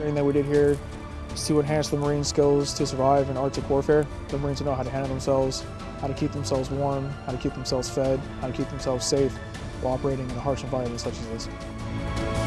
Training that we did here is to enhance the Marine skills to survive in Arctic warfare. The Marines know how to handle themselves, how to keep themselves warm, how to keep themselves fed, how to keep themselves safe while operating in a harsh environment such as this.